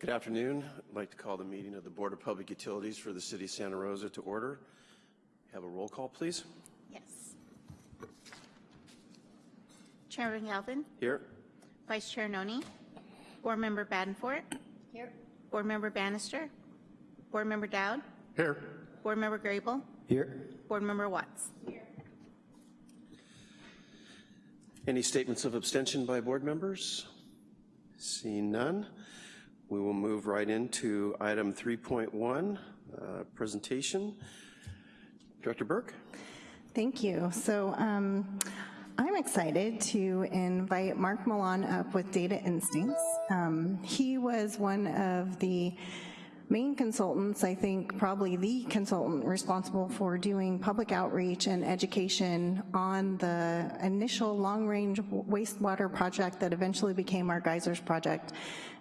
Good afternoon. I'd like to call the meeting of the Board of Public Utilities for the City of Santa Rosa to order. Have a roll call, please. Yes. Chairman Galvin, Here. Vice Chair Noni, Board Member Badenfort. Here. Board Member Bannister, Board Member Dowd, Here. Board Member Grable, Here. Board Member Watts. Here. Any statements of abstention by board members? Seeing none, we will move right into item 3.1, uh, presentation. Director Burke? Thank you. So um, I'm excited to invite Mark Millan up with Data Instincts. Um, he was one of the main consultants, I think probably the consultant responsible for doing public outreach and education on the initial long-range wastewater project that eventually became our geysers project.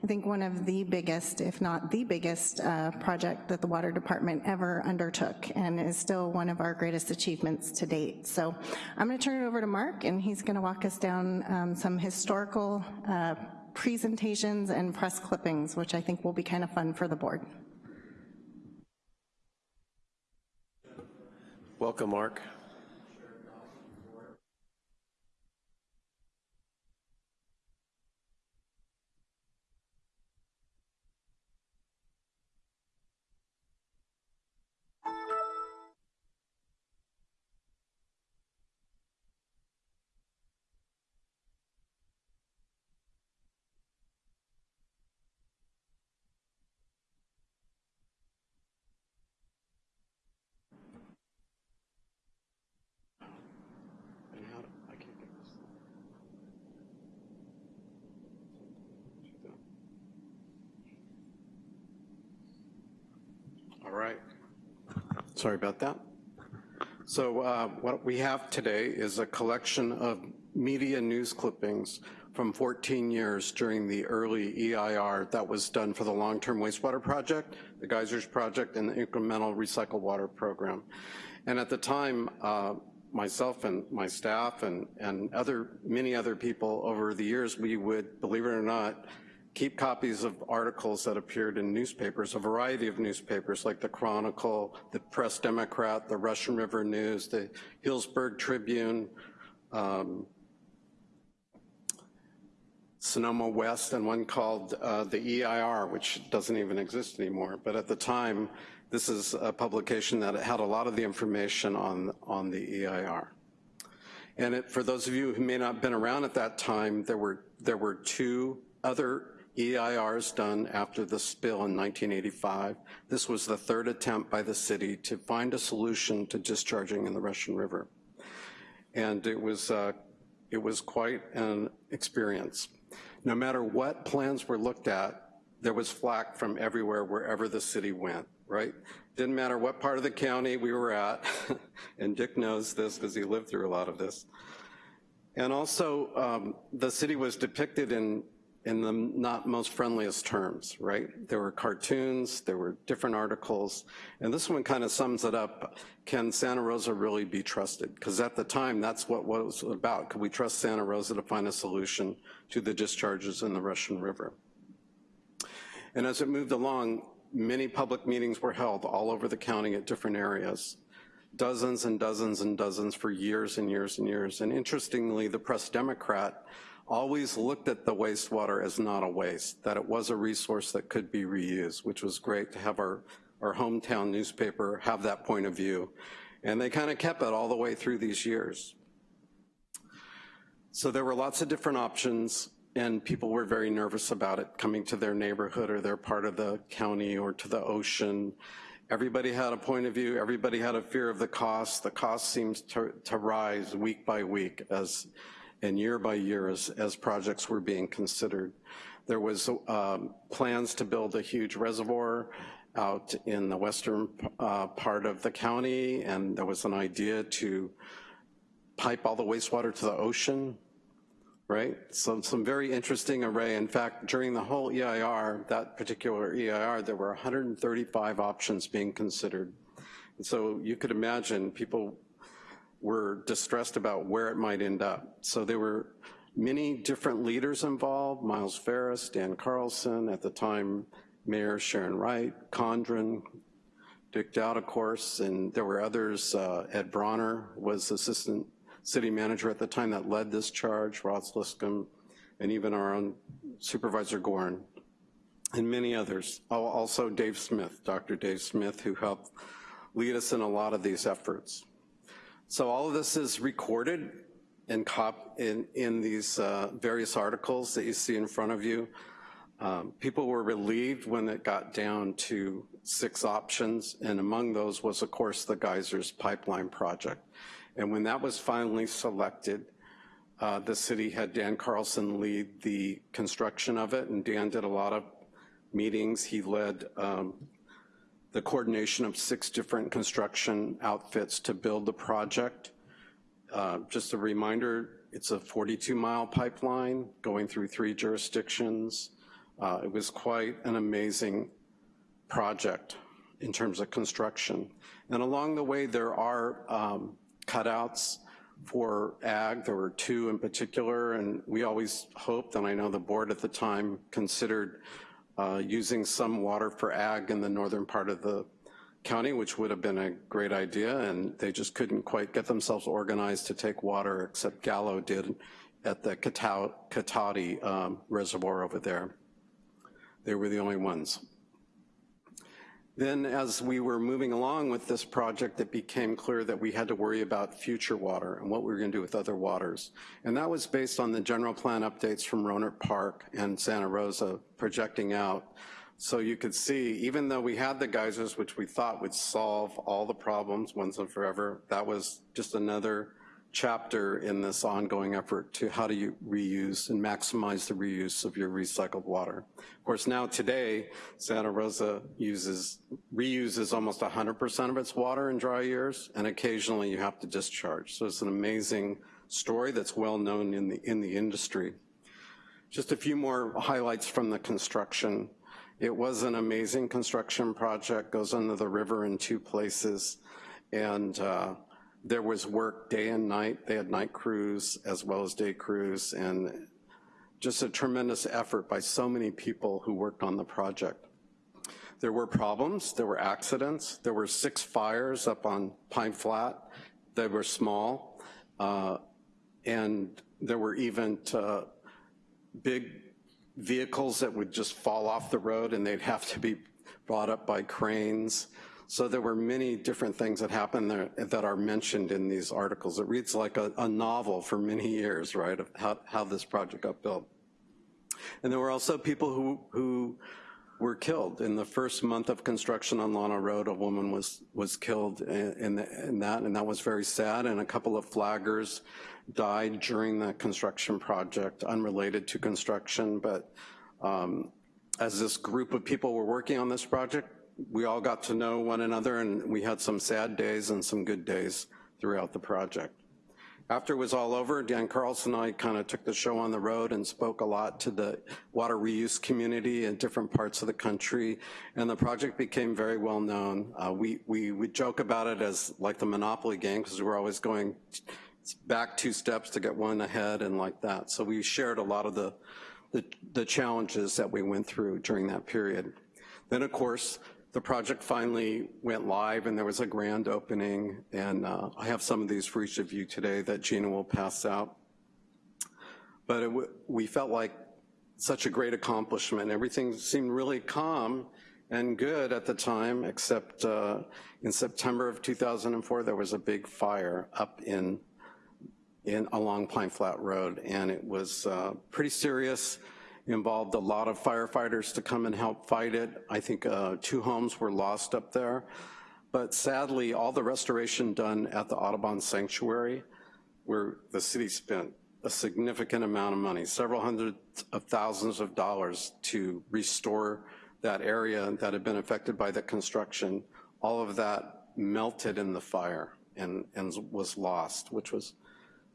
I think one of the biggest, if not the biggest, uh, project that the water department ever undertook and is still one of our greatest achievements to date. So I'm gonna turn it over to Mark and he's gonna walk us down um, some historical uh, presentations and press clippings, which I think will be kind of fun for the board. Welcome, Mark. All right. Sorry about that. So uh, what we have today is a collection of media news clippings from 14 years during the early EIR that was done for the long-term wastewater project, the geysers project, and the incremental recycled water program. And at the time, uh, myself and my staff and, and other many other people over the years, we would, believe it or not, keep copies of articles that appeared in newspapers, a variety of newspapers like the Chronicle, the Press Democrat, the Russian River News, the Healdsburg Tribune, um, Sonoma West, and one called uh, the EIR, which doesn't even exist anymore. But at the time, this is a publication that had a lot of the information on, on the EIR. And it, for those of you who may not have been around at that time, there were, there were two other EIRs done after the spill in 1985. This was the third attempt by the city to find a solution to discharging in the Russian River. And it was, uh, it was quite an experience. No matter what plans were looked at, there was flack from everywhere, wherever the city went right? Didn't matter what part of the county we were at, and Dick knows this because he lived through a lot of this. And also, um, the city was depicted in, in the not most friendliest terms, right? There were cartoons, there were different articles, and this one kind of sums it up. Can Santa Rosa really be trusted? Because at the time, that's what, what it was about. Could we trust Santa Rosa to find a solution to the discharges in the Russian River? And as it moved along, many public meetings were held all over the county at different areas. Dozens and dozens and dozens for years and years and years. And interestingly, the Press Democrat always looked at the wastewater as not a waste, that it was a resource that could be reused, which was great to have our, our hometown newspaper have that point of view. And they kind of kept it all the way through these years. So there were lots of different options and people were very nervous about it coming to their neighborhood or their part of the county or to the ocean. Everybody had a point of view, everybody had a fear of the cost. The cost seems to, to rise week by week as, and year by year as, as projects were being considered. There was um, plans to build a huge reservoir out in the western uh, part of the county, and there was an idea to pipe all the wastewater to the ocean right? So some very interesting array. In fact, during the whole EIR, that particular EIR, there were 135 options being considered. And so you could imagine people were distressed about where it might end up. So there were many different leaders involved, Miles Ferris, Dan Carlson, at the time Mayor Sharon Wright, Condren, Dick Dowd, of course, and there were others. Uh, Ed Bronner was assistant city manager at the time that led this charge, Ross Liscombe, and even our own Supervisor Gorn, and many others. Also Dave Smith, Dr. Dave Smith, who helped lead us in a lot of these efforts. So all of this is recorded in, cop, in, in these uh, various articles that you see in front of you. Um, people were relieved when it got down to six options, and among those was, of course, the Geysers Pipeline Project. And when that was finally selected, uh, the city had Dan Carlson lead the construction of it, and Dan did a lot of meetings. He led um, the coordination of six different construction outfits to build the project. Uh, Just a reminder, it's a 42-mile pipeline going through three jurisdictions. Uh, It was quite an amazing project in terms of construction. And along the way, there are um, cutouts for ag. There were two in particular, and we always hoped, and I know the board at the time considered uh, using some water for ag in the northern part of the county, which would have been a great idea, and they just couldn't quite get themselves organized to take water, except Gallo did at the Cotati um, Reservoir over there. They were the only ones. Then as we were moving along with this project, it became clear that we had to worry about future water and what we were gonna do with other waters. And that was based on the general plan updates from Rohnert Park and Santa Rosa projecting out. So you could see, even though we had the geysers, which we thought would solve all the problems once and forever, that was just another chapter in this ongoing effort to how do you reuse and maximize the reuse of your recycled water. Of course, now today, Santa Rosa uses, reuses almost 100% of its water in dry years, and occasionally you have to discharge. So it's an amazing story that's well known in the, in the industry. Just a few more highlights from the construction. It was an amazing construction project, goes under the river in two places, and uh, there was work day and night. They had night crews as well as day crews, and just a tremendous effort by so many people who worked on the project. There were problems, there were accidents, there were six fires up on Pine Flat. They were small, uh, and there were even uh, big vehicles that would just fall off the road and they'd have to be brought up by cranes. So there were many different things that happened there that are mentioned in these articles. It reads like a, a novel for many years, right, of how, how this project got built. And there were also people who, who were killed. In the first month of construction on Lana Road, a woman was, was killed in, in, in that, and that was very sad, and a couple of flaggers died during the construction project, unrelated to construction, but um, as this group of people were working on this project, we all got to know one another, and we had some sad days and some good days throughout the project. After it was all over, Dan Carlson and I kind of took the show on the road and spoke a lot to the water reuse community in different parts of the country, and the project became very well known. Uh, we, we would joke about it as like the Monopoly game, because we were always going back two steps to get one ahead and like that. So we shared a lot of the, the, the challenges that we went through during that period. Then, of course, the project finally went live and there was a grand opening, and uh, I have some of these for each of you today that Gina will pass out. But we felt like such a great accomplishment. Everything seemed really calm and good at the time, except uh, in September of 2004, there was a big fire up in, in along Pine Flat Road, and it was uh, pretty serious involved a lot of firefighters to come and help fight it. I think uh, two homes were lost up there. But sadly, all the restoration done at the Audubon Sanctuary, where the city spent a significant amount of money, several hundreds of thousands of dollars to restore that area that had been affected by the construction, all of that melted in the fire and, and was lost, which was,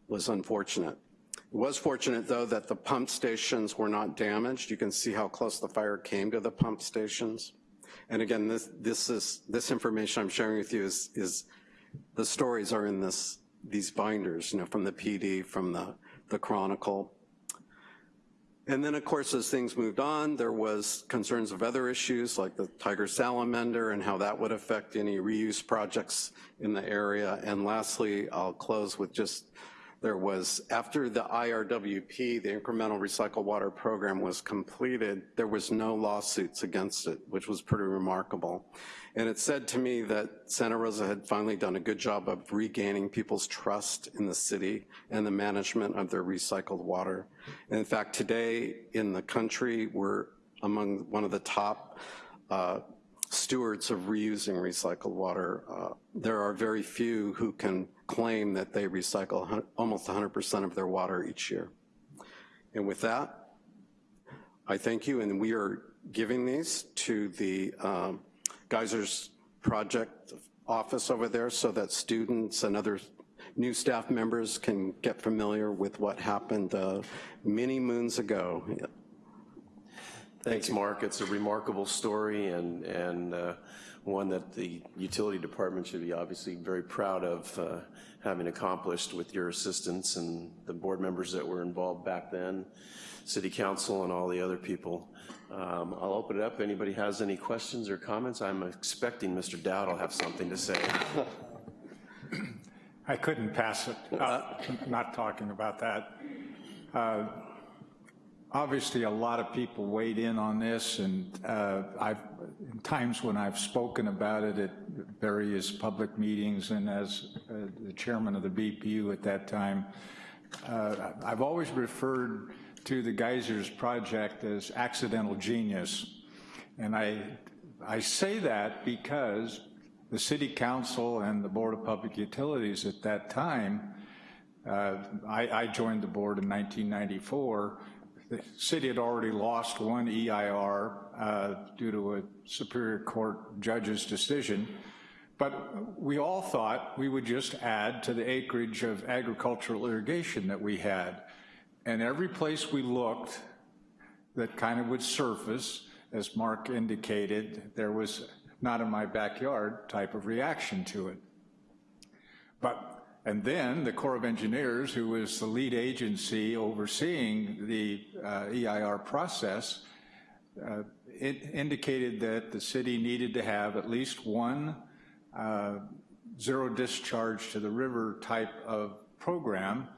was unfortunate. It was fortunate, though, that the pump stations were not damaged. You can see how close the fire came to the pump stations. And again, this, this is, this information I'm sharing with you is, is the stories are in this, these binders, you know, from the PD, from the, the Chronicle. And then, of course, as things moved on, there was concerns of other issues like the tiger salamander and how that would affect any reuse projects in the area. And lastly, I'll close with just, there was, after the IRWP, the Incremental Recycled Water Program was completed, there was no lawsuits against it, which was pretty remarkable. And it said to me that Santa Rosa had finally done a good job of regaining people's trust in the city and the management of their recycled water. And in fact, today in the country, we're among one of the top uh, stewards of reusing recycled water. Uh, there are very few who can claim that they recycle almost 100% of their water each year. And with that, I thank you, and we are giving these to the um, Geysers Project office over there so that students and other new staff members can get familiar with what happened uh, many moons ago. Thanks, Mark. It's a remarkable story and, and uh, one that the utility department should be obviously very proud of uh, having accomplished with your assistance and the board members that were involved back then, city council and all the other people. Um, I'll open it up. Anybody has any questions or comments? I'm expecting Mr. Dowd will have something to say. I couldn't pass it up, not talking about that. Obviously, a lot of people weighed in on this, and uh, I've, in times when I've spoken about it at various public meetings and as uh, the chairman of the BPU at that time, uh, I've always referred to the Geysers project as accidental genius. And I, I say that because the city council and the Board of Public Utilities at that time, uh, I, I joined the board in 1994, the city had already lost one EIR uh, due to a Superior Court judge's decision, but we all thought we would just add to the acreage of agricultural irrigation that we had. And every place we looked that kind of would surface, as Mark indicated, there was not in my backyard type of reaction to it. But and then the Corps of Engineers, who was the lead agency overseeing the uh, EIR process, uh, it indicated that the city needed to have at least one uh, zero discharge to the river type of program.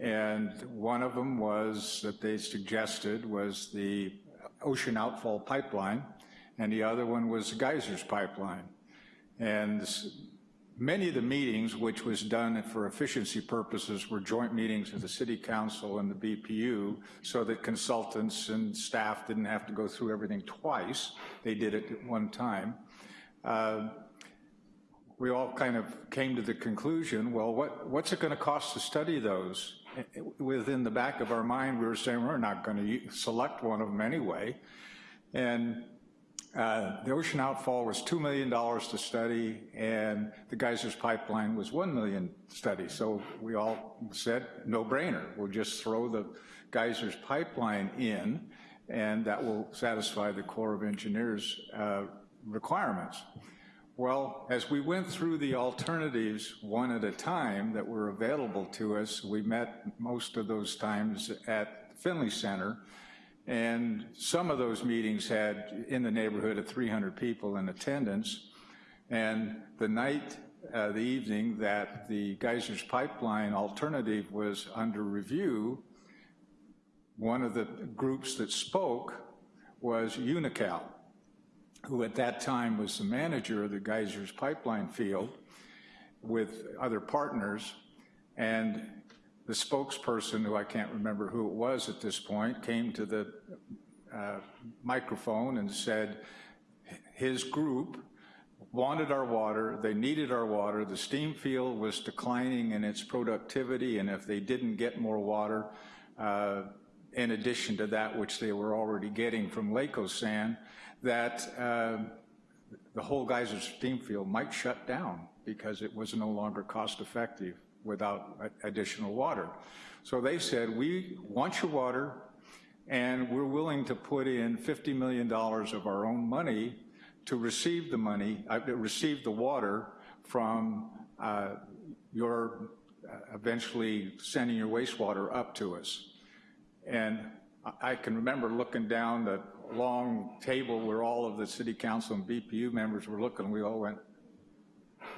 And one of them was that they suggested was the ocean outfall pipeline, and the other one was the geysers pipeline. And Many of the meetings, which was done for efficiency purposes, were joint meetings of the City Council and the BPU so that consultants and staff didn't have to go through everything twice. They did it at one time. Uh, we all kind of came to the conclusion, well, what, what's it going to cost to study those? Within the back of our mind, we were saying we're not going to select one of them anyway. And uh, the ocean outfall was $2 million to study, and the geysers pipeline was 1 million study. So we all said, no brainer, we'll just throw the geysers pipeline in, and that will satisfy the Corps of Engineers uh, requirements. Well, as we went through the alternatives one at a time that were available to us, we met most of those times at Finley Center, and some of those meetings had in the neighborhood of 300 people in attendance. And the night, uh, the evening that the Geysers Pipeline alternative was under review, one of the groups that spoke was Unocal, who at that time was the manager of the Geysers Pipeline field with other partners. And the spokesperson, who I can't remember who it was at this point, came to the uh, microphone and said his group wanted our water, they needed our water, the steam field was declining in its productivity, and if they didn't get more water, uh, in addition to that which they were already getting from Lake Osan, that uh, the whole Geyser steam field might shut down because it was no longer cost effective without additional water. So they said, we want your water, and we're willing to put in $50 million of our own money to receive the money, uh, receive the water from uh, your uh, eventually sending your wastewater up to us. And I- I can remember looking down the long table where all of the city council and BPU members were looking, we all went,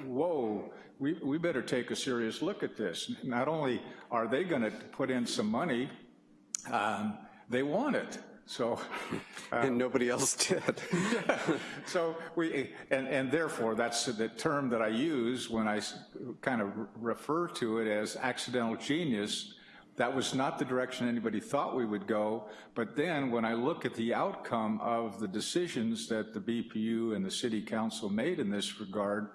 whoa, we, we better take a serious look at this. Not only are they going to put in some money, um, they want it. So, And nobody else did. so we, and, and therefore, that's the term that I use when I kind of refer to it as accidental genius. That was not the direction anybody thought we would go, but then when I look at the outcome of the decisions that the BPU and the city council made in this regard,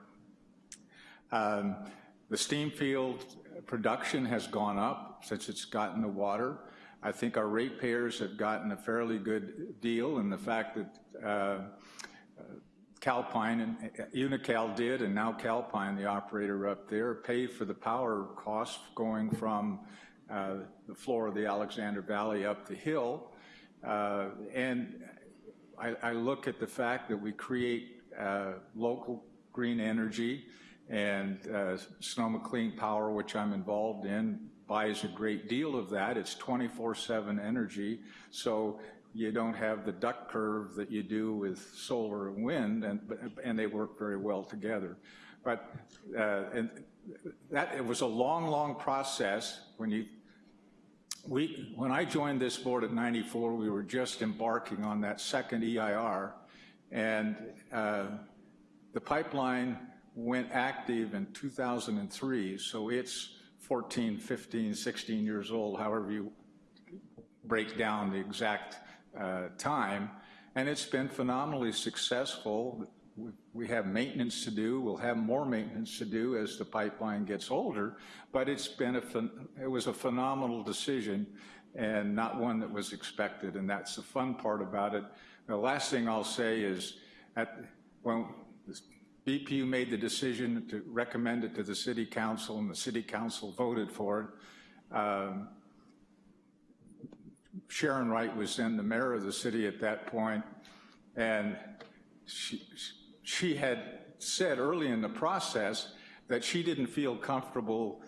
um, The steam field production has gone up since it's gotten the water. I think our ratepayers have gotten a fairly good deal in the fact that uh, Calpine and Unocal did, and now Calpine, the operator up there, paid for the power costs going from uh, the floor of the Alexander Valley up the hill. Uh, And I, I look at the fact that we create uh, local green energy, and uh, Sonoma Clean Power, which I'm involved in, buys a great deal of that. It's 24/7 energy, so you don't have the duck curve that you do with solar and wind, and, and they work very well together. But, uh, and that, it was a long, long process when you we, when I joined this board at 94, we were just embarking on that second EIR, and uh, the pipeline went active in 2003, so it's 14, 15, 16 years old, however you break down the exact uh, time, and it's been phenomenally successful. We- have maintenance to do, we'll have more maintenance to do as the pipeline gets older, but it's been a, it was a phenomenal decision and not one that was expected, and that's the fun part about it. The last thing I'll say is, at, this BPU made the decision to recommend it to the city council, and the city council voted for it, um, Sharon Wright was then the mayor of the city at that point, and she, she had said early in the process that she didn't feel comfortable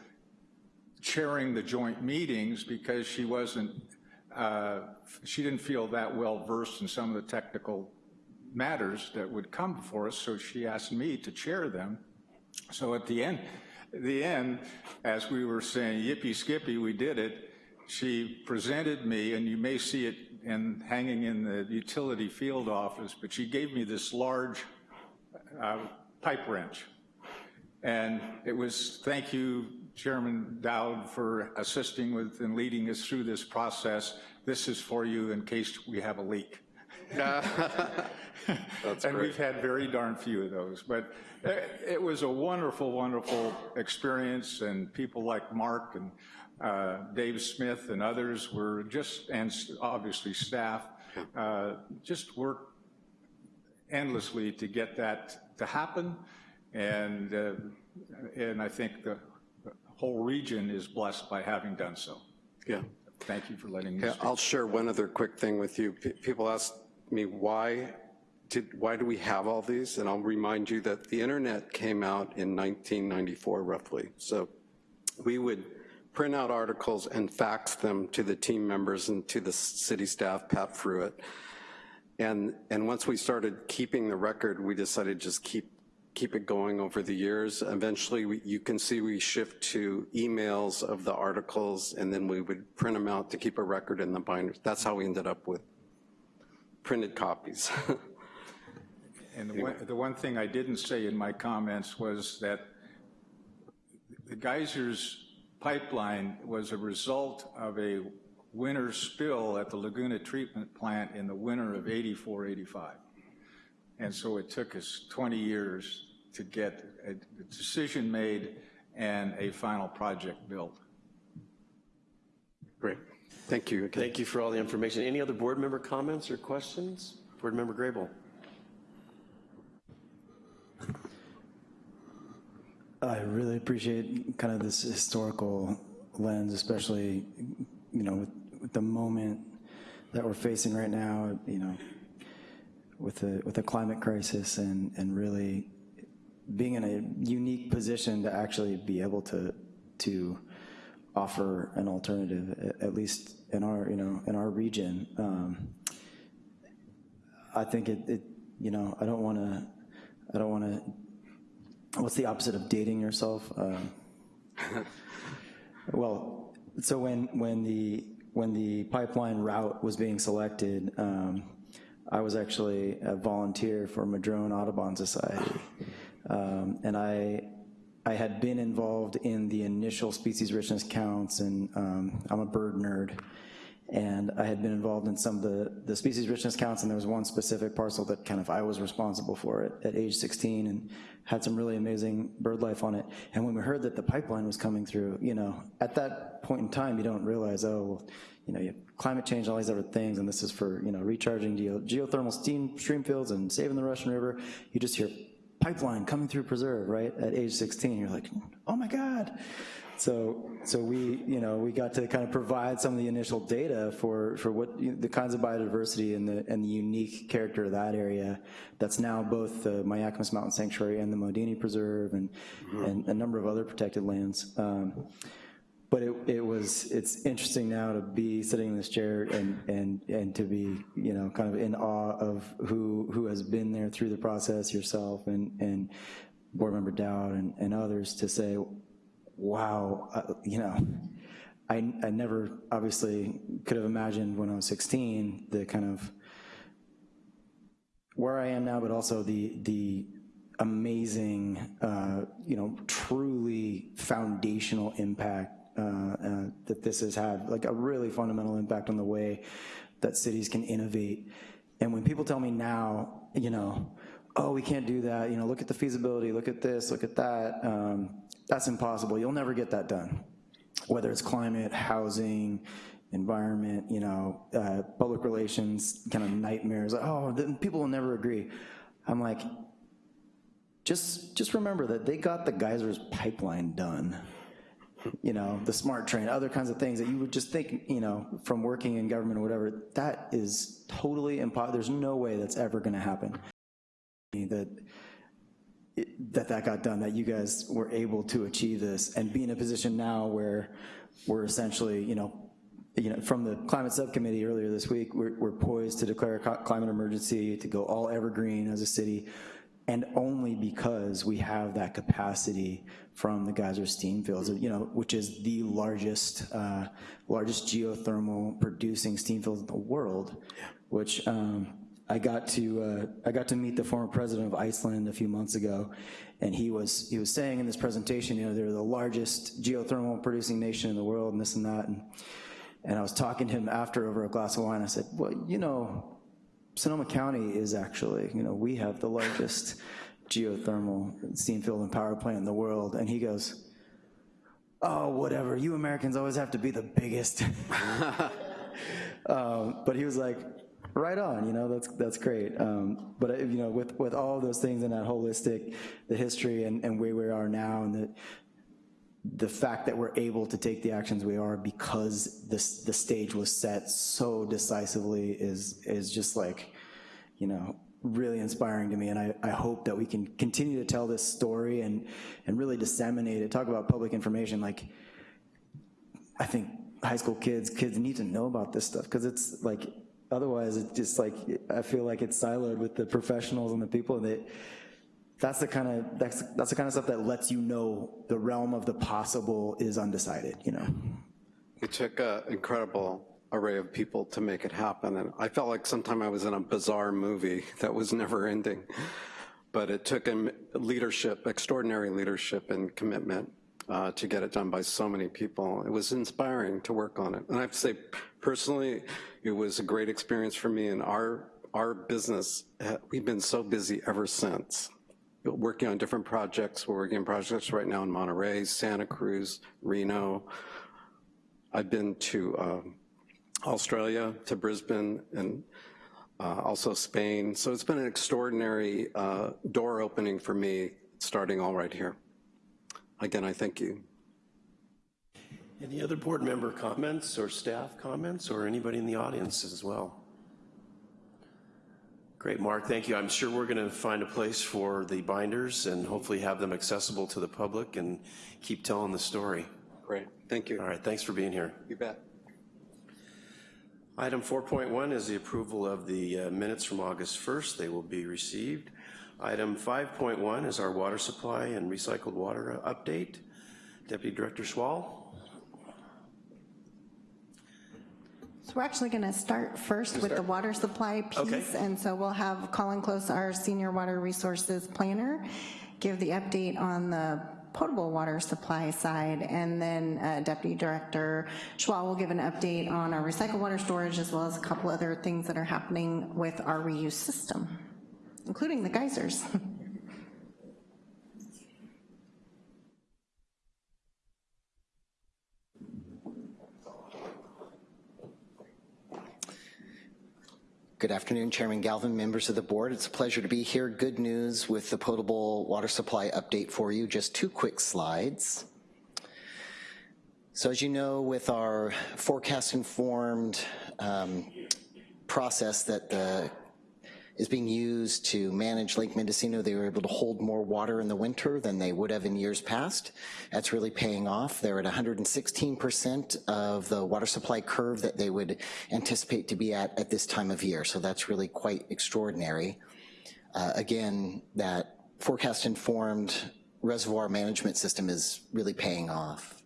chairing the joint meetings because she wasn't, uh, she didn't feel that well versed in some of the technical matters that would come before us, so she asked me to chair them. So at the end, the end, as we were saying, yippee skippy, we did it, she presented me, and you may see it in, hanging in the utility field office, but she gave me this large uh, pipe wrench. And it was, thank you, Chairman Dowd, for assisting with and leading us through this process. This is for you in case we have a leak. And we've had very darn few of those, but uh, it was a wonderful, wonderful experience, and people like Mark and uh, Dave Smith and others were just, and obviously staff, uh, just worked endlessly to get that to happen, and, uh, and I think the the whole region is blessed by having done so. Yeah. Thank you for letting me Yeah. I'll share one other quick thing with you. P- People ask me, why did, why do we have all these? And I'll remind you that the internet came out in 1994 roughly. So we would print out articles and fax them to the team members and to the city staff, Pat Fruitt. And, and once we started keeping the record, we decided just keep, keep it going over the years. Eventually, we- you can see we shift to emails of the articles, and then we would print them out to keep a record in the binders. That's how we ended up with printed copies. And the one, the one thing I didn't say in my comments was that the geysers pipeline was a result of a winter spill at the Laguna Treatment Plant in the winter of 84, 85. And so it took us 20 years to get a decision made and a final project built. Great. Thank you again. Thank you for all the information. Any other board member comments or questions? Board Member Grable? I really appreciate kind of this historical lens, especially, you know, with, with the moment that we're facing right now, you know, with the, with the climate crisis and, and really being in a unique position to actually be able to, to offer an alternative, at least in our, you know, in our region. Um, I think it, it, you know, I don't want to, I don't want to, what's the opposite of dating yourself? Um, Well, so when, when the, when the pipeline route was being selected, um, I was actually a volunteer for Madrone Audubon Society. Um, And I, I had been involved in the initial species richness counts, and um, I'm a bird nerd. And I had been involved in some of the, the species richness counts, and there was one specific parcel that kind of I was responsible for it at age 16, and had some really amazing bird life on it. And when we heard that the pipeline was coming through, you know, at that point in time, you don't realize, oh, well, you know, you climate change, all these other things, and this is for, you know, recharging geo, geothermal steam stream fields and saving the Russian River. You just hear pipeline coming through preserve, right, at age 16, you're like, oh my God. So, so we, you know, we got to kind of provide some of the initial data for, for what, you know, the kinds of biodiversity and the, and the unique character of that area that's now both the Mayacamas Mountain Sanctuary and the Modini Preserve and, and a number of other protected lands. Um, but it, it was, it's interesting now to be sitting in this chair and, and, and to be, you know, kind of in awe of who, who has been there through the process, yourself and, and board member Dowd and, and others to say, wow, uh, you know, I, I never obviously could have imagined when I was 16 the kind of where I am now, but also the, the amazing, uh, you know, truly foundational impact that this has had, like a really fundamental impact on the way that cities can innovate. And when people tell me now, you know, oh, we can't do that, you know, look at the feasibility, look at this, look at that, um, that's impossible, you'll never get that done. Whether it's climate, housing, environment, you know, uh, public relations, kind of nightmares, oh, people will never agree. I'm like, just, just remember that they got the geysers pipeline done you know, the smart train, other kinds of things that you would just think, you know, from working in government or whatever, that is totally impossible. There's no way that's ever gonna happen. That, that that got done, that you guys were able to achieve this and be in a position now where we're essentially, you know, you know, from the climate subcommittee earlier this week, we're, we're poised to declare a climate emergency, to go all evergreen as a city, and only because we have that capacity from the geyser steam fields, you know, which is the largest, uh, largest geothermal producing steam fields in the world, which um, I got to, uh, I got to meet the former president of Iceland a few months ago, and he was, he was saying in this presentation, you know, they're the largest geothermal producing nation in the world and this and that, and, and I was talking to him after over a glass of wine, I said, well, you know, Sonoma County is actually, you know, we have the largest geothermal steam field and power plant in the world. And he goes, oh, whatever, you Americans always have to be the biggest. um, but he was like, right on, you know, that's, that's great. Um, but, you know, with, with all those things and that holistic, the history and, and where we are now and the, the fact that we're able to take the actions we are because this, the stage was set so decisively is, is just like, you know, really inspiring to me, and I, I hope that we can continue to tell this story and, and really disseminate it, talk about public information, like, I think high school kids, kids need to know about this stuff, because it's like, otherwise, it's just like, I feel like it's siloed with the professionals and the people that, that's the kind of, that's, that's the kind of stuff that lets you know the realm of the possible is undecided, you know? It took an incredible array of people to make it happen, and I felt like sometime I was in a bizarre movie that was never ending. But it took leadership, extraordinary leadership and commitment uh, to get it done by so many people. It was inspiring to work on it. And I have to say, personally, it was a great experience for me and our, our business, uh, we've been so busy ever since working on different projects. We're working on projects right now in Monterey, Santa Cruz, Reno. I've been to um, Australia, to Brisbane, and uh, also Spain. So it's been an extraordinary uh, door opening for me, starting all right here. Again, I thank you. Any other board member comments or staff comments or anybody in the audience as well? Great, Mark, thank you. I'm sure we're going to find a place for the binders and hopefully have them accessible to the public and keep telling the story. Great. Thank you. All right, thanks for being here. You bet. Item 4.1 is the approval of the uh, minutes from August 1st. They will be received. Item 5.1 is our water supply and recycled water update. Deputy Director Schwal. So we're actually going to start first with the water supply Okay. piece. And so we'll have Colin Close, our Senior Water Resources Planner, give the update on the potable water supply side. And then uh, Deputy Director Schwal will give an update on our recycled water storage as well as a couple other things that are happening with our reuse system, including the geysers. Good afternoon, Chairman Galvin, members of the board. It's a pleasure to be here. Good news with the potable water supply update for you. Just two quick slides. So as you know, with our forecast-informed um, process that the is being used to manage Lake Mendocino. They were able to hold more water in the winter than they would have in years past. That's really paying off. They're at 116% of the water supply curve that they would anticipate to be at at this time of year. So that's really quite extraordinary. Uh, again, that forecast-informed reservoir management system is really paying off.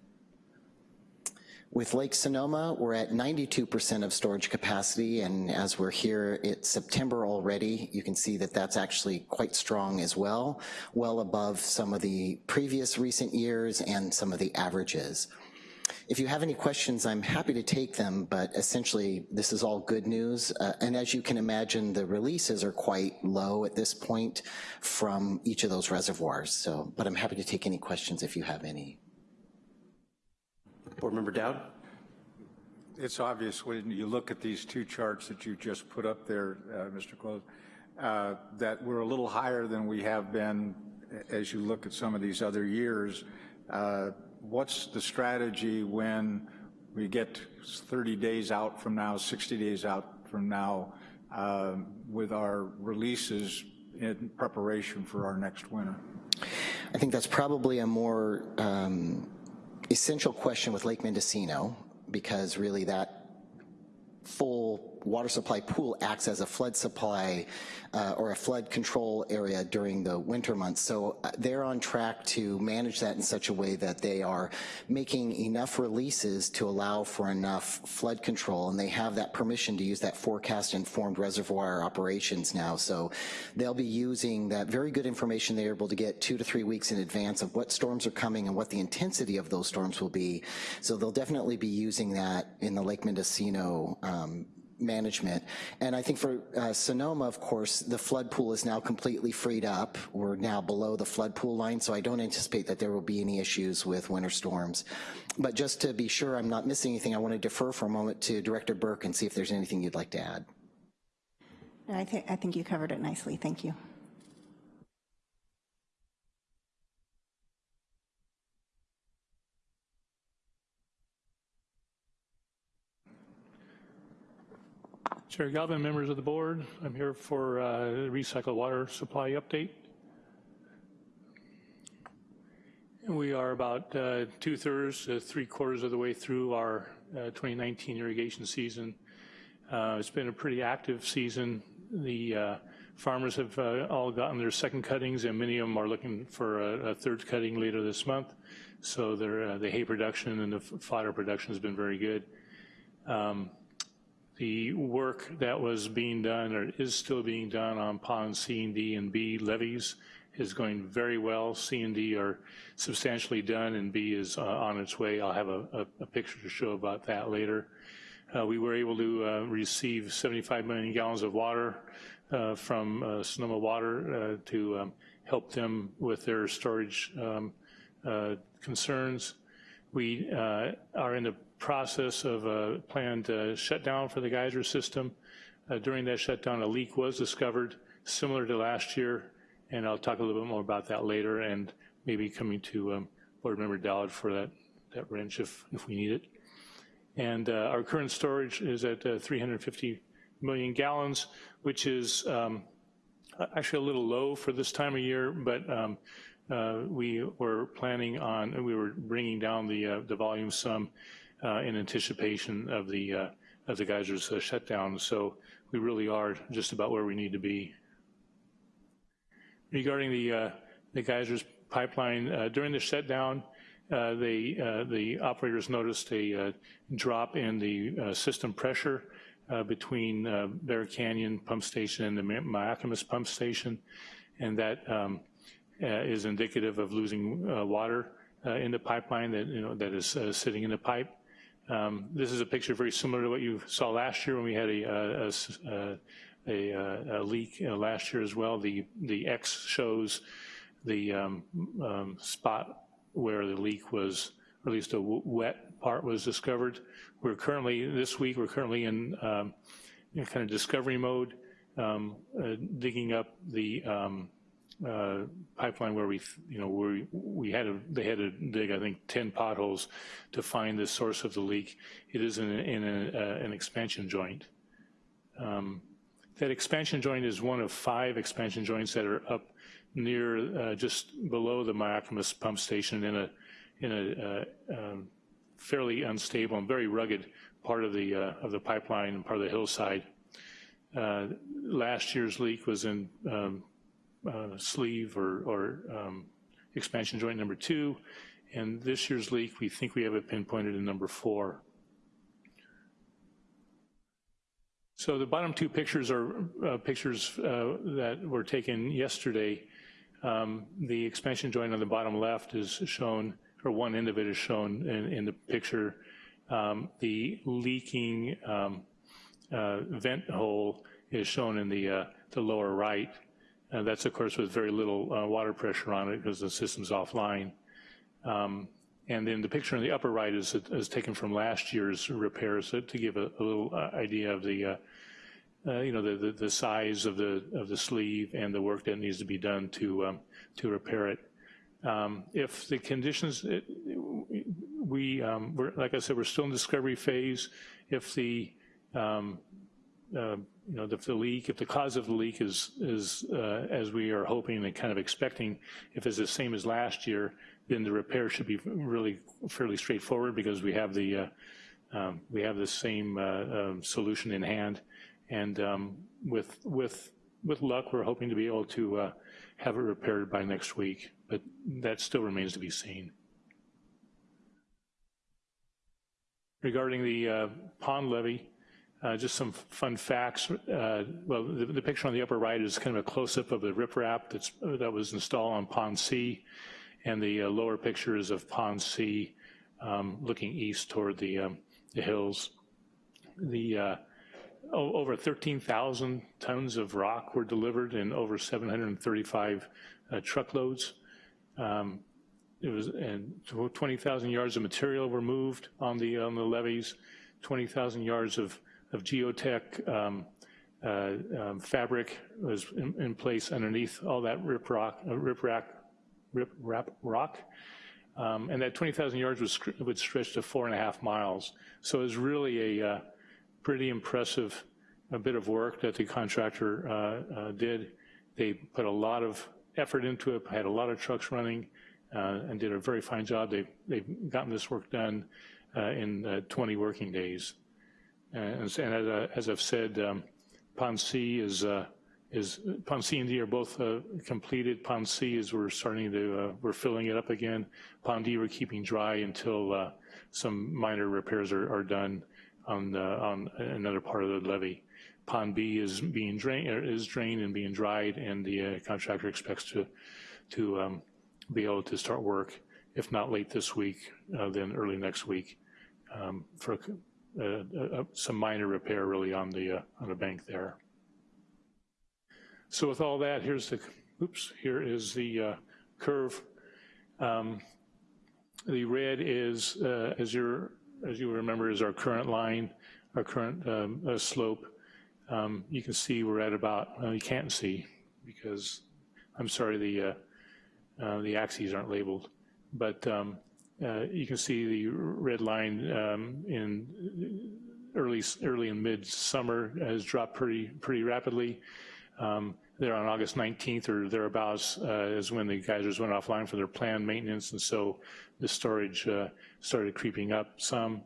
With Lake Sonoma, we're at 92% of storage capacity, and as we're here, it's September already, you can see that that's actually quite strong as well, well above some of the previous recent years and some of the averages. If you have any questions, I'm happy to take them, but essentially, this is all good news. Uh, and as you can imagine, the releases are quite low at this point from each of those reservoirs. So, but I'm happy to take any questions if you have any. Board Member Dowd? It's obvious when you look at these two charts that you just put up there, uh, Mr. Close, uh, that we're a little higher than we have been as you look at some of these other years. Uh, What's the strategy when we get 30 days out from now, 60 days out from now, um, with our releases in preparation for our next winter? I think that's probably a more um, essential question with Lake Mendocino because really that full water supply pool acts as a flood supply uh, or a flood control area during the winter months. So uh, they're on track to manage that in such a way that they are making enough releases to allow for enough flood control and they have that permission to use that forecast informed reservoir operations now. So they'll be using that very good information they're able to get two to three weeks in advance of what storms are coming and what the intensity of those storms will be. So they'll definitely be using that in the Lake Mendocino um, management. And I think for uh, Sonoma, of course, the flood pool is now completely freed up. We're now below the flood pool line, so I don't anticipate that there will be any issues with winter storms. But just to be sure I'm not missing anything, I want to defer for a moment to Director Burke and see if there's anything you'd like to add. I think, I think you covered it nicely. Thank you. Chair Galvin, members of the board, I'm here for uh, recycled water supply update. We are about uh, two-thirds three-quarters of the way through our uh, 2019 irrigation season. Uh, It's been a pretty active season. The uh, farmers have uh, all gotten their second cuttings, and many of them are looking for a a third cutting later this month. So their, the hay production and the fodder production has been very good. Um, the work that was being done or is still being done on pond C and D and B levees is going very well. C and D are substantially done and B is uh, on its way. I'll have a, a, a picture to show about that later. Uh, we were able to uh, receive 75 million gallons of water uh, from uh, Sonoma Water uh, to um, help them with their storage um, concerns. We are in the process of a planned uh, shutdown for the geyser system. Uh, During that shutdown, a leak was discovered, similar to last year, and I'll talk a little bit more about that later, and maybe coming to um, Board Member Dowd for that, that wrench if, if we need it. And uh, our current storage is at uh, 350 million gallons, which is um, actually a little low for this time of year, but um, uh, we were planning on, we were bringing down the, uh, the volume some in anticipation of the, uh, of the geysers uh, shutdown. So we really are just about where we need to be. Regarding the, uh, the geysers pipeline, uh, during the shutdown, uh, uh, the operators noticed a uh, drop in the uh, system pressure uh, between uh, Bear Canyon Pump Station and the Mi- Mayacamas Pump Station, and that um, uh, is indicative of losing uh, water uh, in the pipeline that, you know, that is uh, sitting in the pipe. Um, This is a picture very similar to what you saw last year when we had a, a a, a leak uh, last year as well. The, the X shows the um, um, spot where the leak was, or at least a wet part was discovered. We're currently, this week, we're currently in, um, in kind of discovery mode, um, uh, digging up the um, uh, pipeline where we, you know, we- we had to, they had to dig, I think, 10 potholes to find the source of the leak. It is in, a- in a, uh, an expansion joint. Um, That expansion joint is one of five expansion joints that are up near, uh, just below the Mayacamas pump station in a, in a uh, um, fairly unstable and very rugged part of the, uh, of the pipeline and part of the hillside. Uh, Last year's leak was in um, uh, sleeve or, or um, expansion joint number two, and this year's leak, we think we have it pinpointed in number four. So the bottom two pictures are uh, pictures uh, that were taken yesterday. Um, The expansion joint on the bottom left is shown, or one end of it is shown in, in the picture. Um, The leaking um, uh, vent hole is shown in the, uh, the lower right. Uh, That's, of course, with very little uh, water pressure on it because the system's offline. Um, And then the picture in the upper right is, is taken from last year's repairs uh, to give a, a little uh, idea of the, uh, uh, you know, the, the, the size of the, of the sleeve and the work that needs to be done to, um, to repair it. Um, If the conditions, it- we, um, we're, like I said, we're still in discovery phase. If the, um, uh, you know, if the leak, if the cause of the leak is, is uh, as we are hoping and kind of expecting, if it's the same as last year, then the repair should be really fairly straightforward because we have the, uh, um, we have the same uh, um, solution in hand. And um, with, with, with luck, we're hoping to be able to uh, have it repaired by next week, but that still remains to be seen. Regarding the uh, pond levee, uh, just some fun facts. Uh, Well, the, the picture on the upper right is kind of a close-up of the riprap that's, that was installed on Pond C, and the uh, lower picture is of Pond C um, looking east toward the, um, the hills. The, uh, over 13,000 tons of rock were delivered and over 735 uh, truckloads. Um, It was, and 20,000 yards of material were moved on the, on the levees, 20,000 yards of, of geotech um, uh, um, fabric was in, in place underneath all that rip rock, uh, rip rack, rip rap rock. Um, And that 20,000 yards was, would stretch to four and a half miles. So it was really a uh, pretty impressive a bit of work that the contractor uh, uh, did. They put a lot of effort into it, had a lot of trucks running, uh, and did a very fine job. They've, they've gotten this work done uh, in uh, 20 working days. And as, and as, I- as I've said, um, Pond C is, uh, is, Pond C and D are both uh, completed. Pond C is, we're starting to, uh, we're filling it up again. Pond D, we're keeping dry until uh, some minor repairs are, are done on, the- on another part of the levee. Pond B is being drained, is drained and being dried, and the uh, contractor expects to, to um, be able to start work, if not late this week, uh, then early next week, um, for uh, uh, uh, some minor repair really on the, uh, on the bank there. So with all that, here's the, oops, here is the curve. Um, The red is, as you're, as you remember, is our current line, our current um, slope. Um, You can see we're at about, well, you can't see because, I'm sorry, the, uh, uh, the axes aren't labeled. But um, uh, you can see the red line um, in early, early and mid-summer has dropped pretty, pretty rapidly. Um, there on August 19th or thereabouts uh, is when the geysers went offline for their planned maintenance, and so the storage uh, started creeping up some,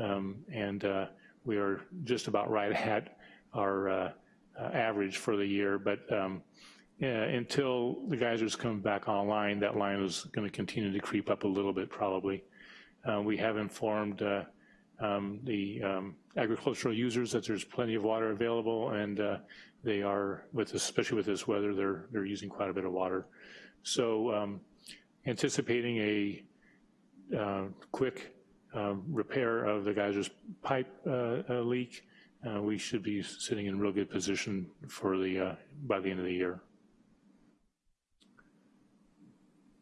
um, and uh, we are just about right at our uh, uh, average for the year, but um, yeah, until the geysers come back online, that line is going to continue to creep up a little bit probably. Uh, we have informed uh, um, the um, agricultural users that there's plenty of water available and uh, they are, with this, especially with this weather, they're, they're using quite a bit of water. So um, anticipating a uh, quick um, repair of the geyser's pipe uh, uh, leak, we should be sitting in real good position for the, by the end of the year.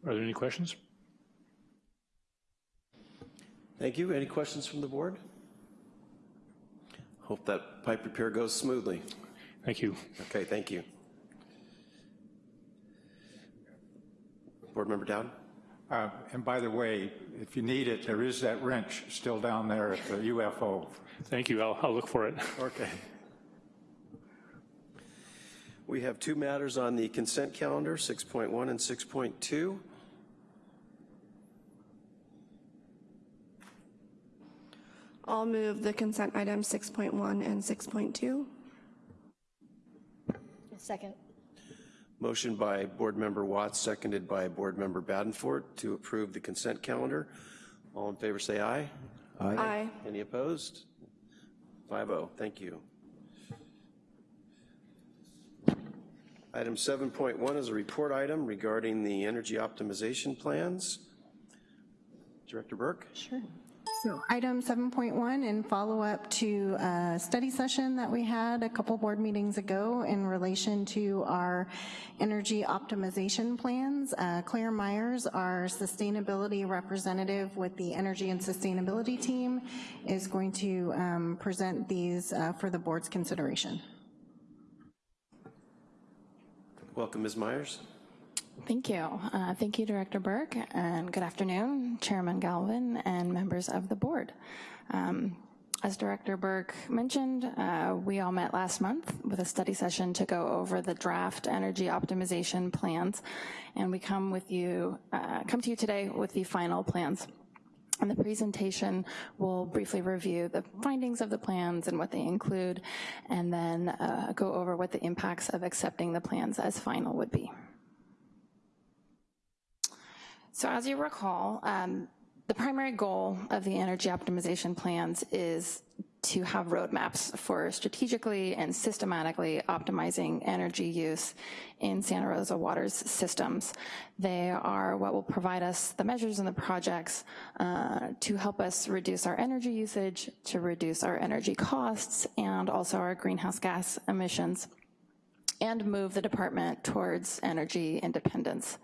Are there any questions? Thank you. Any questions from the board? Hope that pipe repair goes smoothly. Thank you. Okay, thank you. Board Member Dowd? Uh, And by the way, if you need it, there is that wrench still down there at the UFO. Thank you. I'll, I'll look for it. Okay. We have two matters on the consent calendar, 6.1 and 6.2. I'll move the consent items 6.1 and 6.2. Second. Motion by Board Member Watts, seconded by Board Member Badenfort to approve the consent calendar. All in favor say aye. Aye. Any opposed? 5-0, thank you. Item 7.1 is a report item regarding the energy optimization plans. Director Burke? Sure. So item 7.1 in follow-up to a study session that we had a couple board meetings ago in relation to our energy optimization plans. Uh, Claire Myers, our sustainability representative with the Energy and Sustainability Team, is going to um, present these uh, for the board's consideration. Welcome, Ms. Myers. Thank you. Uh, thank you, Director Burke, and good afternoon, Chairman Galvin and members of the board. Um, as Director Burke mentioned, uh, we all met last month with a study session to go over the draft energy optimization plans, and we come with you, uh, come to you today with the final plans. And the presentation will briefly review the findings of the plans and what they include, and then uh, go over what the impacts of accepting the plans as final would be. So as you recall, um, the primary goal of the energy optimization plans is to have roadmaps for strategically and systematically optimizing energy use in Santa Rosa Water's systems. They are what will provide us the measures and the projects uh, to help us reduce our energy usage, to reduce our energy costs, and also our greenhouse gas emissions and move the department towards energy independence.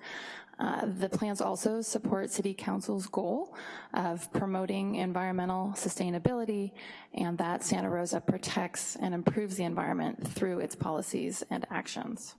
Uh, the plans also support City Council's goal of promoting environmental sustainability and that Santa Rosa protects and improves the environment through its policies and actions.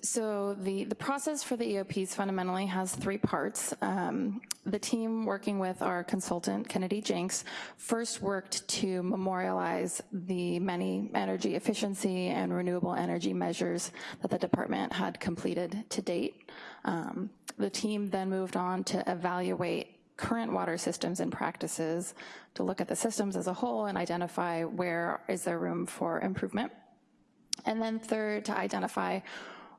So the, the process for the EOPs fundamentally has three parts. Um, the team working with our consultant, Kennedy Jenks, first worked to memorialize the many energy efficiency and renewable energy measures that the department had completed to date. Um, the team then moved on to evaluate current water systems and practices to look at the systems as a whole and identify where is there room for improvement. And then third, to identify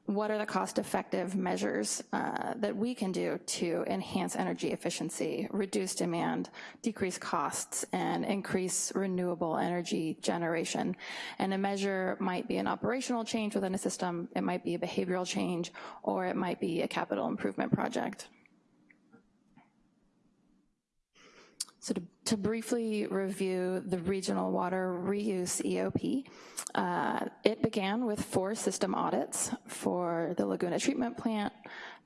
what are the cost-effective measures uh, that we can do to enhance energy efficiency, reduce demand, decrease costs, and increase renewable energy generation. And a measure might be an operational change within a system, it might be a behavioral change, or it might be a capital improvement project. So to, to, briefly review the Regional Water Reuse EOP, uh, it began with four system audits for the Laguna Treatment Plant,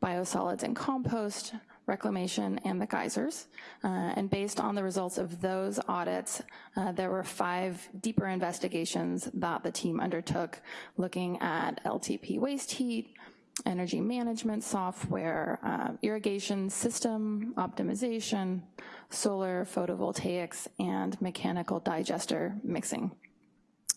biosolids and compost, reclamation, and the geysers. Uh, and based on the results of those audits, uh, there were five deeper investigations that the team undertook looking at LTP waste heat, energy management software, uh, irrigation system optimization, solar photovoltaics, and mechanical digester mixing.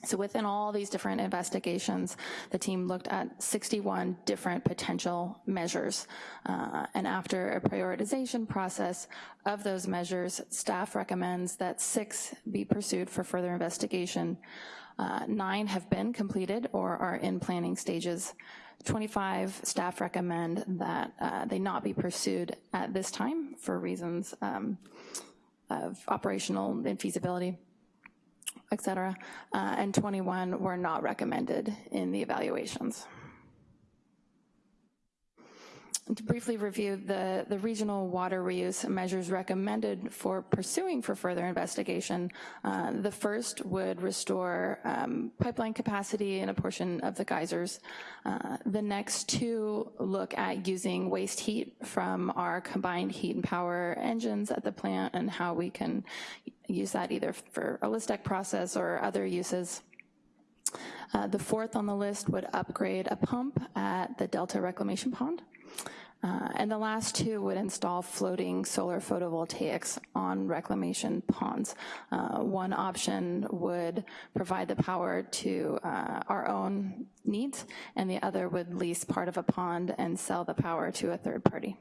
So within all these different investigations, the team looked at 61 different potential measures. Uh, and after a prioritization process of those measures, staff recommends that six be pursued for further investigation. Uh, nine have been completed or are in planning stages. 25 staff recommend that uh, they not be pursued at this time for reasons um, of operational infeasibility et cetera, uh, and 21 were not recommended in the evaluations. To briefly review the, the regional water reuse measures recommended for pursuing for further investigation, uh, the first would restore um, pipeline capacity in a portion of the geysers. Uh, the next two look at using waste heat from our combined heat and power engines at the plant and how we can use that either for a Lystek process or other uses. Uh, the fourth on the list would upgrade a pump at the Delta Reclamation Pond. Uh, and the last two would install floating solar photovoltaics on reclamation ponds. Uh, one option would provide the power to uh, our own needs, and the other would lease part of a pond and sell the power to a third party.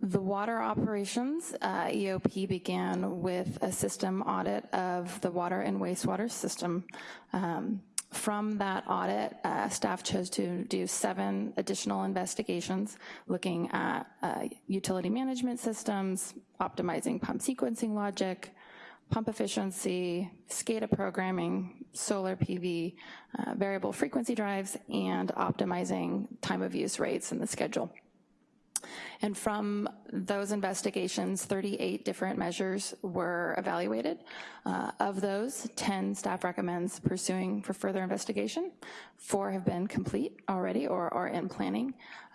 The water operations uh, EOP began with a system audit of the water and wastewater system. Um, from that audit, uh, staff chose to do seven additional investigations looking at uh, utility management systems, optimizing pump sequencing logic, pump efficiency, SCADA programming, solar PV, uh, variable frequency drives, and optimizing time of use rates in the schedule. And from those investigations, 38 different measures were evaluated. Uh, of those, 10 staff recommends pursuing for further investigation. Four have been complete already or are in planning.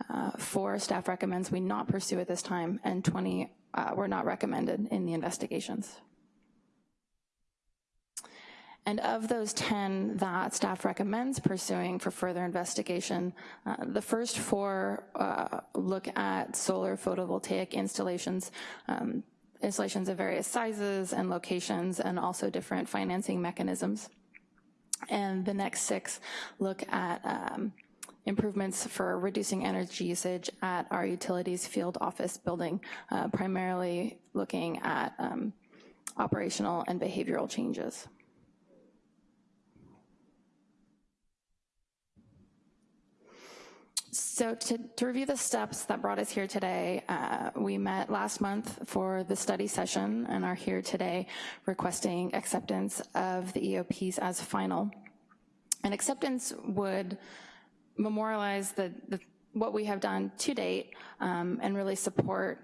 Uh, four staff recommends we not pursue at this time, and 20 uh, were not recommended in the investigations. And of those 10 that staff recommends pursuing for further investigation, uh, the first four uh, look at solar photovoltaic installations, um, installations of various sizes and locations and also different financing mechanisms. And the next six look at um, improvements for reducing energy usage at our utilities field office building, uh, primarily looking at um, operational and behavioral changes. So to, to, review the steps that brought us here today, uh, we met last month for the study session and are here today requesting acceptance of the EOPs as final. And acceptance would memorialize the, the what we have done to date um, and really support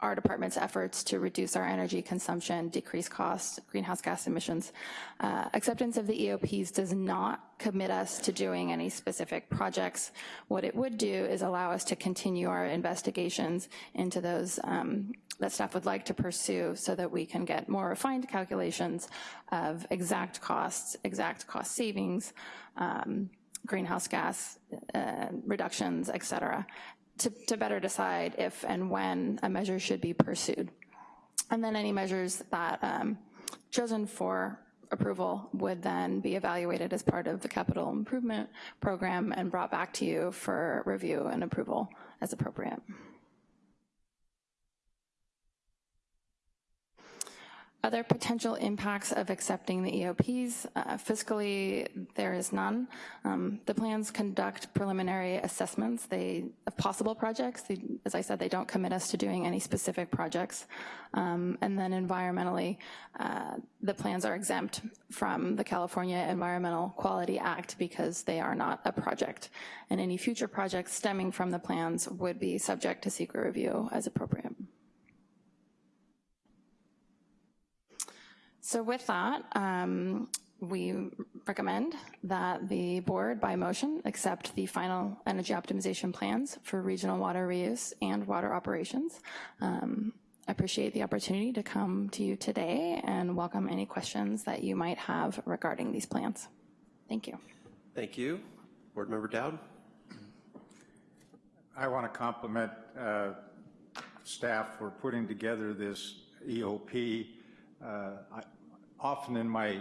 our department's efforts to reduce our energy consumption, decrease costs, greenhouse gas emissions. Uh, acceptance of the EOPs does not commit us to doing any specific projects. What it would do is allow us to continue our investigations into those um, that staff would like to pursue so that we can get more refined calculations of exact costs, exact cost savings, um, greenhouse gas uh, reductions, et cetera to, to better decide if and when a measure should be pursued. And then any measures that um, chosen for approval would then be evaluated as part of the capital improvement program and brought back to you for review and approval as appropriate. Other potential impacts of accepting the EOPs, uh, fiscally, there is none. Um, the plans conduct preliminary assessments they, of possible projects. They, as I said, they don't commit us to doing any specific projects. Um, and then environmentally, uh, the plans are exempt from the California Environmental Quality Act because they are not a project. And any future projects stemming from the plans would be subject to CEQA review as appropriate. So with that, um, we recommend that the board, by motion, accept the final energy optimization plans for regional water reuse and water operations. Um, I appreciate the opportunity to come to you today and welcome any questions that you might have regarding these plans. Thank you. Thank you. Board Member Dowd. I want to compliment uh, staff for putting together this EOP. Uh, I- Often in my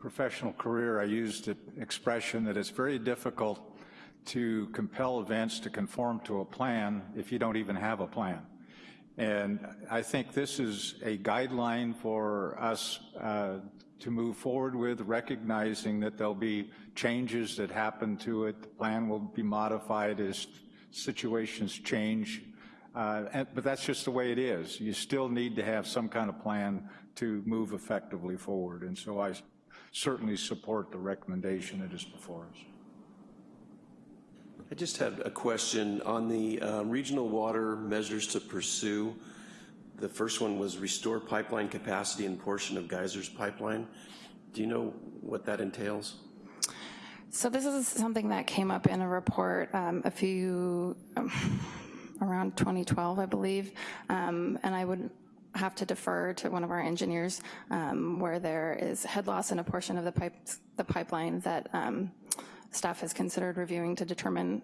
professional career, I used the expression that it's very difficult to compel events to conform to a plan if you don't even have a plan. And I think this is a guideline for us uh, to move forward with, recognizing that there'll be changes that happen to it. The plan will be modified as situations change. Uh, and- But that's just the way it is. You still need to have some kind of plan to move effectively forward. And so I certainly support the recommendation that is before us. I just had a question on the uh, regional water measures to pursue. The first one was restore pipeline capacity and portion of Geysers pipeline. Do you know what that entails? So this is something that came up in a report um, a few, um, around 2012, I believe, um, and I would have to defer to one of our engineers um, where there is head loss in a portion of the pipe, the pipeline that um, staff has considered reviewing to determine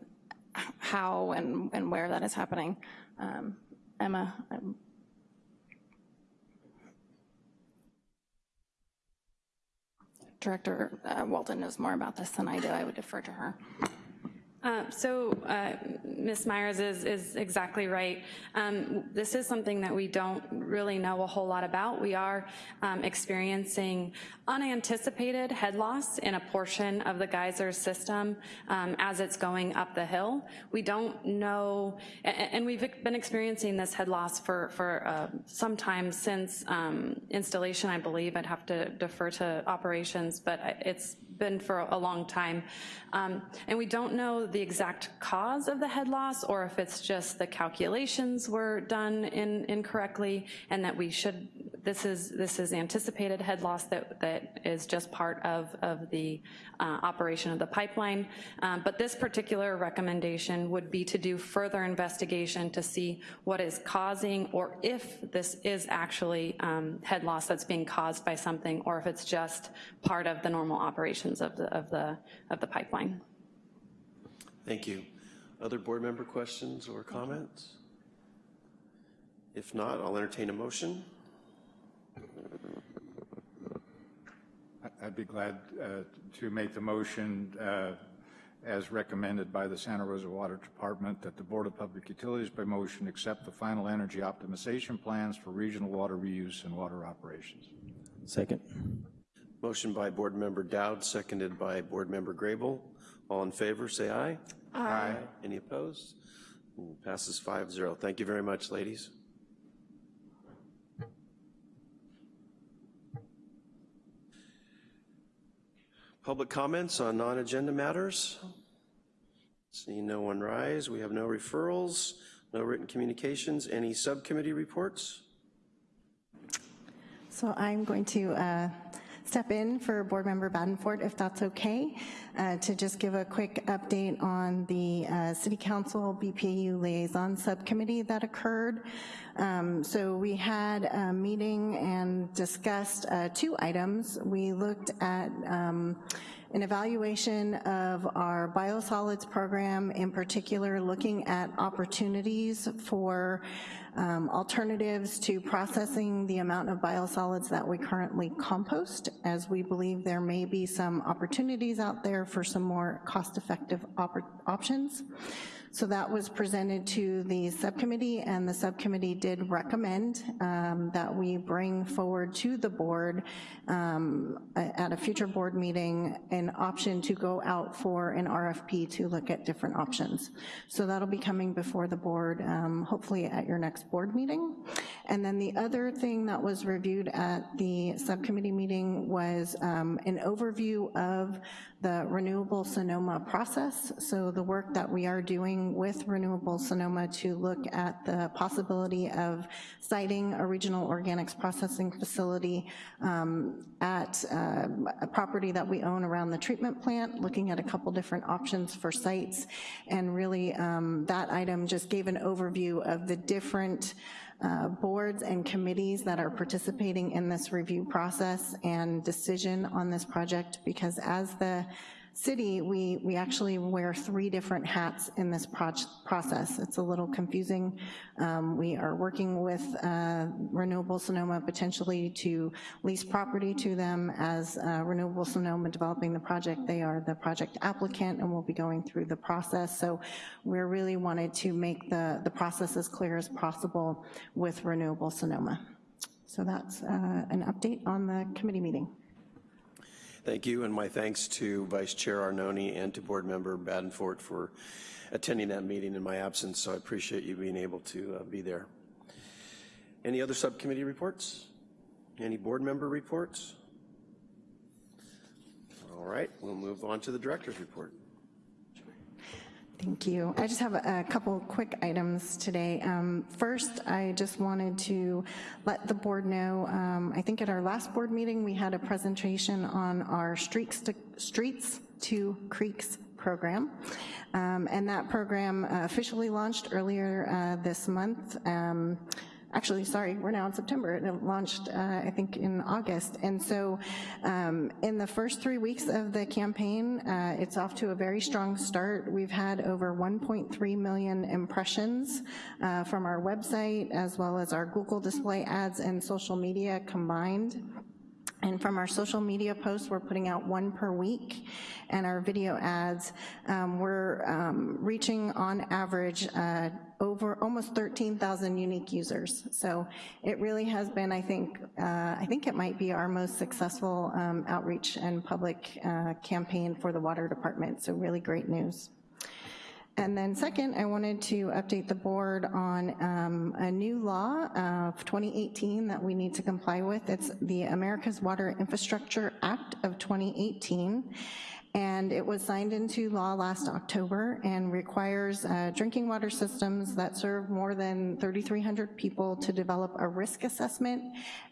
how and, and where that is happening. Um, Emma, I'm Director uh, Walton knows more about this than I do. I would defer to her. Uh, So uh, Ms. Myers is, is exactly right. Um, This is something that we don't really know a whole lot about. We are um, experiencing unanticipated head loss in a portion of the geyser system um, as it's going up the hill. We don't know, and we've been experiencing this head loss for, for uh, some time since um, installation, I believe. I'd have to defer to operations, but it's been for a long time. Um, And we don't know the exact cause of the head loss or if it's just the calculations were done in- incorrectly and that we should, this is, this is anticipated head loss that, that is just part of, of the uh, operation of the pipeline. Um, But this particular recommendation would be to do further investigation to see what is causing or if this is actually um, head loss that's being caused by something or if it's just part of the normal operations of the, of the, of the pipeline. Thank you. Other board member questions or comments? If not, I'll entertain a motion. I- I'd be glad uh, to make the motion uh, as recommended by the Santa Rosa Water Department that the Board of Public Utilities by motion accept the final energy optimization plans for regional water reuse and water operations. Second. Motion by Board Member Dowd, seconded by Board Member Grable. All in favor, say aye. Aye. Any opposed? Passes 5-0. Thank you very much, ladies. Public comments on non-agenda matters? Seeing no one rise, we have no referrals, no written communications. Any subcommittee reports? So I'm going to uh, step in for Board Member Badenford, if that's okay, uh, to just give a quick update on the uh, City Council BPU Liaison Subcommittee that occurred. Um, So we had a meeting and discussed uh, two items. We looked at um, an evaluation of our biosolids program, in particular looking at opportunities for um, alternatives to processing the amount of biosolids that we currently compost, as we believe there may be some opportunities out there for some more cost-effective oppor- options. So that was presented to the subcommittee, and the subcommittee did recommend um, that we bring forward to the board um, at a future board meeting an option to go out for an RFP to look at different options. So that'll be coming before the board, um, hopefully at your next board meeting. And then the other thing that was reviewed at the subcommittee meeting was um, an overview of the Renewable Sonoma process. So the work that we are doing with Renewable Sonoma to look at the possibility of siting a regional organics processing facility um, at uh, a property that we own around the treatment plant, looking at a couple different options for sites. And really, um, that item just gave an overview of the different uh, boards and committees that are participating in this review process and decision on this project, because as the city, we, we actually wear three different hats in this process. It's a little confusing. Um, We are working with uh, Renewable Sonoma potentially to lease property to them as uh, Renewable Sonoma developing the project. They are the project applicant and we'll be going through the process. So we really wanted to make the, the process as clear as possible with Renewable Sonoma. So that's uh, an update on the committee meeting. Thank you, and my thanks to Vice Chair Arnone and to Board Member Badenfort for attending that meeting in my absence, so I appreciate you being able to uh, be there. Any other subcommittee reports? Any board member reports? All right, we'll move on to the director's report. Thank you. I just have a couple quick items today. Um, First, I just wanted to let the board know, um, I think at our last board meeting, we had a presentation on our Streets to, Streets to Creeks program. Um, And that program uh, officially launched earlier uh, this month. Um, Actually, sorry, we're now in September. and It launched, uh, I think, in August. And so um, in the first three weeks of the campaign, uh, it's off to a very strong start. We've had over 1.3 million impressions uh, from our website, as well as our Google display ads and social media combined. And from our social media posts, we're putting out one per week, and our video ads, um, we're um, reaching on average uh, over almost 13,000 unique users. So it really has been, I think, uh, I think it might be our most successful um, outreach and public uh, campaign for the water department, so really great news. And then second, I wanted to update the board on um, a new law of 2018 that we need to comply with. It's the America's Water Infrastructure Act of 2018. And it was signed into law last October and requires uh, drinking water systems that serve more than 3,300 people to develop a risk assessment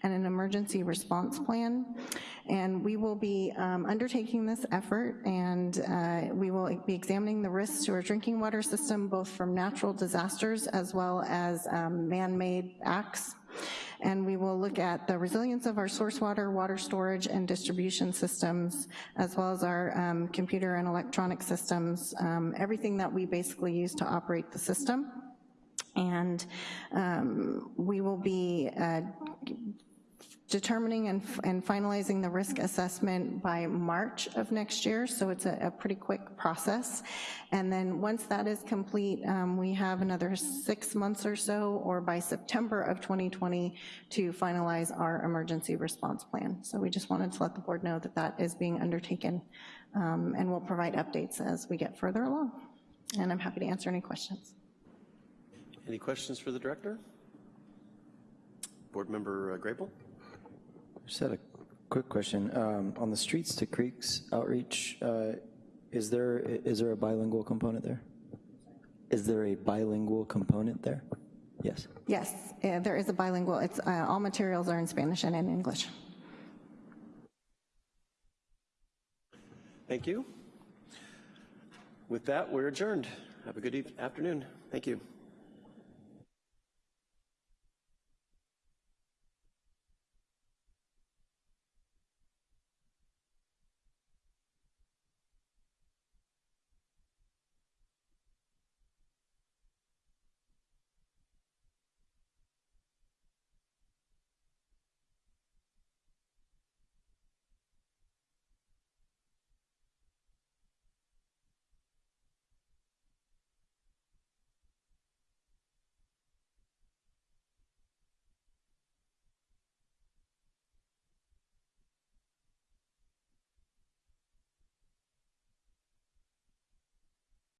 and an emergency response plan. And we will be um, undertaking this effort and uh, we will be examining the risks to our drinking water system, both from natural disasters as well as um, man-made acts and we will look at the resilience of our source water, water storage, and distribution systems, as well as our um, computer and electronic systems, um, everything that we basically use to operate the system. And um, we will be uh, determining and, and finalizing the risk assessment by March of next year, so it's a, a pretty quick process. And then once that is complete, um, we have another six months or so, or by September of 2020, to finalize our emergency response plan. So we just wanted to let the board know that that is being undertaken, um, and we'll provide updates as we get further along. And I'm happy to answer any questions. Any questions for the director? Board Member uh, Grable? Just had a quick question. Um, On the Streets to Creeks outreach, uh, is there, is there a bilingual component there? Is there a bilingual component there? Yes. Yes, uh, there is a bilingual, it's, uh, all materials are in Spanish and in English. Thank you. With that, we're adjourned. Have a good eve- afternoon. Thank you.